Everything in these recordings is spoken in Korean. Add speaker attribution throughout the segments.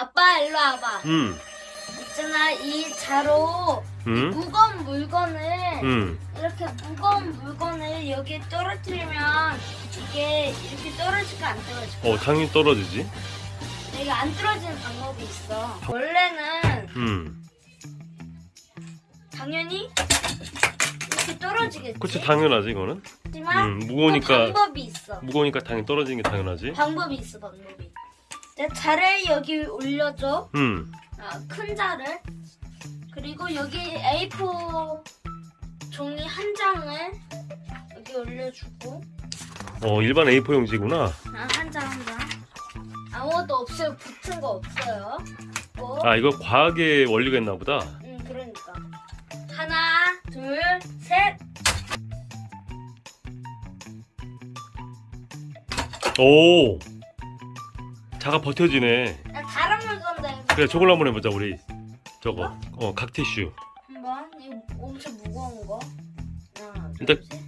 Speaker 1: 아빠 일로 와봐.
Speaker 2: 음,
Speaker 1: 있잖아 이 자로
Speaker 2: 음,
Speaker 1: 무거운 물건을
Speaker 2: 음.
Speaker 1: 이렇게 무거운 물건을 여기에 떨어뜨리면 이게 이렇게 떨어질까 안 떨어질까?
Speaker 2: 어, 당연히 떨어지지.
Speaker 1: 내가 안 떨어지는 방법이 있어. 원래는
Speaker 2: 음.
Speaker 1: 당연히 이렇게 떨어지겠지.
Speaker 2: 그치, 당연하지, 이거는.
Speaker 1: 하지만
Speaker 2: 음, 무거우니까,
Speaker 1: 또 방법이 있어.
Speaker 2: 무거우니까 당연히 떨어지는 게 당연하지.
Speaker 1: 방법이 있어 방법이. 내 자를 여기 올려줘.
Speaker 2: 음,
Speaker 1: 아, 큰 자를. 그리고 여기 A4 종이 한 장을 여기 올려주고
Speaker 2: 어, 일반 A4 용지구나.
Speaker 1: 아, 한 장 한 장. 아무것도 없어요. 붙은 거 없어요. 뭐?
Speaker 2: 아, 이거 과학의 원리가 있나 보다.
Speaker 1: 음, 그러니까. 하나, 둘, 셋.
Speaker 2: 오! 자가 버텨지네.
Speaker 1: 나 다른 물건데.
Speaker 2: 그래, 저걸로 한번 해보자, 우리. 저거. 어, 각티슈.
Speaker 1: 한번 이거 엄청 무거운 거. 하나, 둘,
Speaker 2: 일단-
Speaker 1: 셋.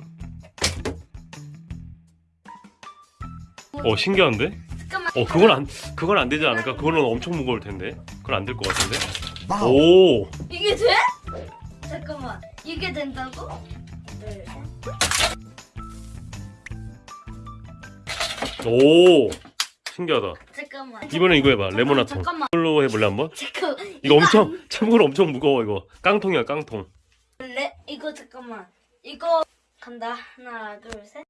Speaker 2: 어, 신기한데?
Speaker 1: 잠깐만.
Speaker 2: 어, 그건 안, 그건 안 되지 않을까? 그거는 엄청 무거울 텐데. 그건 안 될 것 같은데? 오!
Speaker 1: 이게 돼? 잠깐만. 이게 된다고? 네.
Speaker 2: 오! 신기하다.
Speaker 1: 잠깐만.
Speaker 2: 이번엔 이거 해봐. 레모나통.
Speaker 1: 잠깐만.
Speaker 2: 이걸로 해볼래, 한번?
Speaker 1: 잠깐.
Speaker 2: 이거 엄청, 참고로 엄청 무거워, 이거. 깡통이야, 깡통.
Speaker 1: 레 이거 잠깐만. 이거 간다. 하나, 둘, 셋.